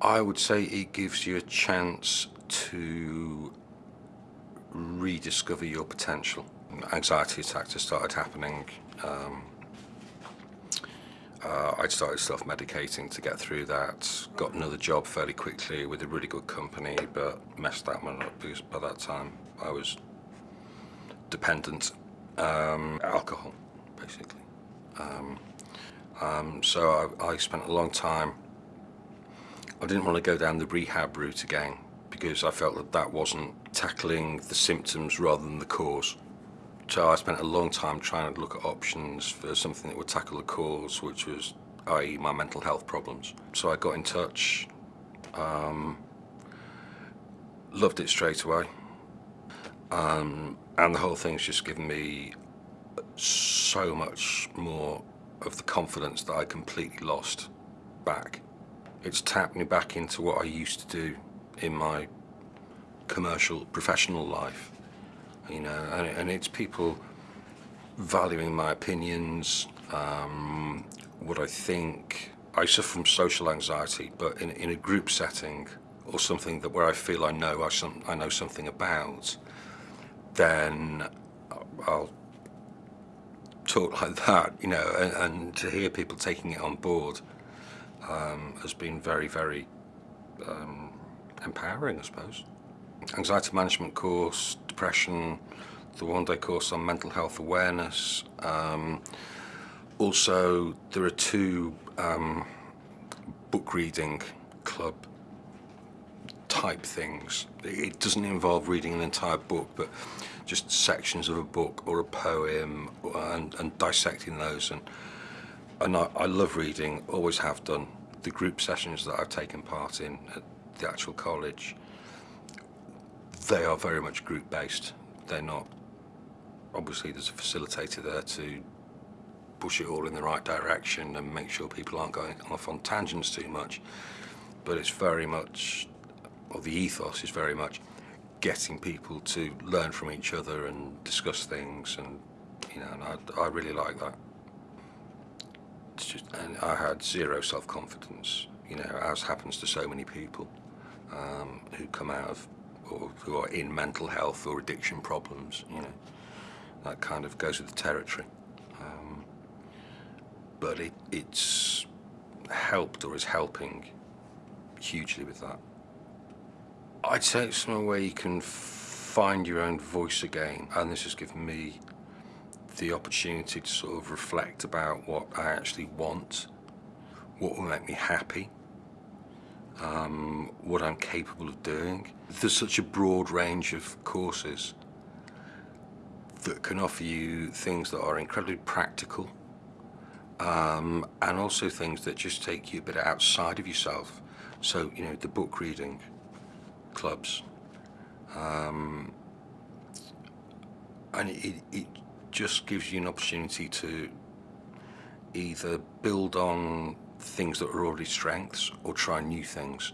I would say it gives you a chance to rediscover your potential. Anxiety attacks have started happening. Um, uh, I'd started self-medicating to get through that. Got another job fairly quickly with a really good company, but messed that one up because by that time I was dependent. Um, alcohol, basically. Um, um, so I, I spent a long time. I didn't want to go down the rehab route again because I felt that that wasn't tackling the symptoms rather than the cause. So I spent a long time trying to look at options for something that would tackle the cause, which was, i.e. my mental health problems. So I got in touch, um, loved it straight away. Um, and the whole thing's just given me so much more of the confidence that I completely lost back. It's tapped me back into what I used to do in my commercial, professional life you know, and, and it's people valuing my opinions, um, what I think. I suffer from social anxiety, but in, in a group setting or something that where I feel I know I, some, I know something about, then I'll talk like that, you know, and, and to hear people taking it on board um, has been very, very um, empowering, I suppose. Anxiety management course, depression, the one-day course on mental health awareness. Um, also, there are two um, book reading club type things. It doesn't involve reading an entire book, but just sections of a book or a poem and, and dissecting those. And, and I, I love reading, always have done. The group sessions that I've taken part in at the actual college, they are very much group based. They're not, obviously there's a facilitator there to push it all in the right direction and make sure people aren't going off on tangents too much. But it's very much, or the ethos is very much getting people to learn from each other and discuss things and you know, and I, I really like that. And I had zero self-confidence, you know, as happens to so many people um, who come out of or who are in mental health or addiction problems, you know. That kind of goes with the territory. Um, but it, it's helped or is helping hugely with that. I'd say it's somewhere where you can find your own voice again, and this has given me the opportunity to sort of reflect about what I actually want, what will make me happy, um, what I'm capable of doing. There's such a broad range of courses that can offer you things that are incredibly practical um, and also things that just take you a bit outside of yourself. So, you know, the book reading clubs. Um, and it, it just gives you an opportunity to either build on things that are already strengths or try new things.